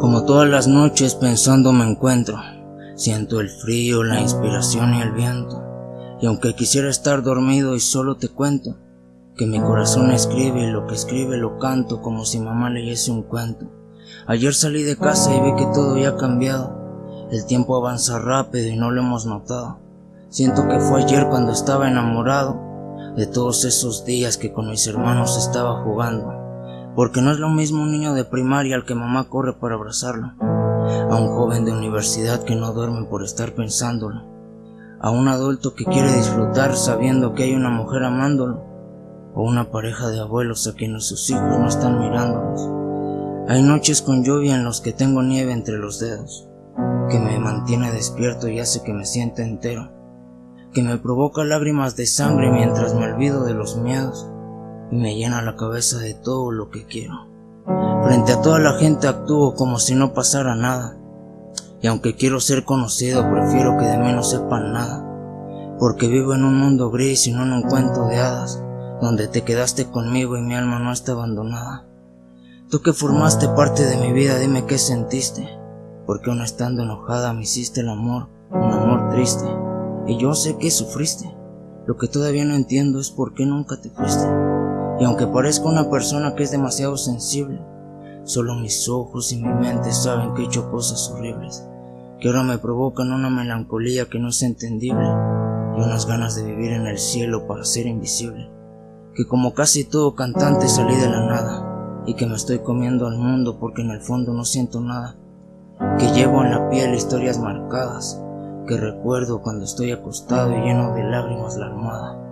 Como todas las noches pensando me encuentro, siento el frío, la inspiración y el viento, y aunque quisiera estar dormido y solo te cuento, que mi corazón escribe y lo que escribe lo canto como si mamá leyese un cuento. Ayer salí de casa y vi que todo ya ha cambiado, el tiempo avanza rápido y no lo hemos notado. Siento que fue ayer cuando estaba enamorado de todos esos días que con mis hermanos estaba jugando porque no es lo mismo un niño de primaria al que mamá corre para abrazarlo, a un joven de universidad que no duerme por estar pensándolo, a un adulto que quiere disfrutar sabiendo que hay una mujer amándolo, o una pareja de abuelos a quienes sus hijos no están mirándolos. Hay noches con lluvia en los que tengo nieve entre los dedos, que me mantiene despierto y hace que me sienta entero, que me provoca lágrimas de sangre mientras me olvido de los miedos y me llena la cabeza de todo lo que quiero. Frente a toda la gente actúo como si no pasara nada. Y aunque quiero ser conocido, prefiero que de mí no sepan nada. Porque vivo en un mundo gris y no en un cuento de hadas, donde te quedaste conmigo y mi alma no está abandonada. Tú que formaste parte de mi vida, dime qué sentiste. Porque aún estando enojada me hiciste el amor, un amor triste. Y yo sé que sufriste. Lo que todavía no entiendo es por qué nunca te fuiste. Y aunque parezca una persona que es demasiado sensible, solo mis ojos y mi mente saben que he hecho cosas horribles, que ahora me provocan una melancolía que no es entendible y unas ganas de vivir en el cielo para ser invisible, que como casi todo cantante salí de la nada y que me estoy comiendo al mundo porque en el fondo no siento nada, que llevo en la piel historias marcadas, que recuerdo cuando estoy acostado y lleno de lágrimas la almohada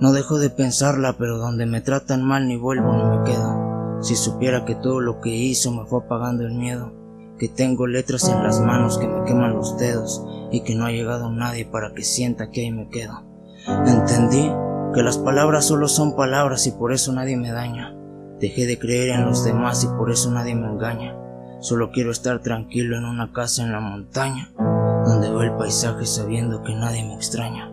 no dejo de pensarla, pero donde me tratan mal ni vuelvo ni me quedo. Si supiera que todo lo que hizo me fue apagando el miedo, que tengo letras en las manos que me queman los dedos y que no ha llegado nadie para que sienta que ahí me quedo. Entendí que las palabras solo son palabras y por eso nadie me daña. Dejé de creer en los demás y por eso nadie me engaña. Solo quiero estar tranquilo en una casa en la montaña, donde veo el paisaje sabiendo que nadie me extraña.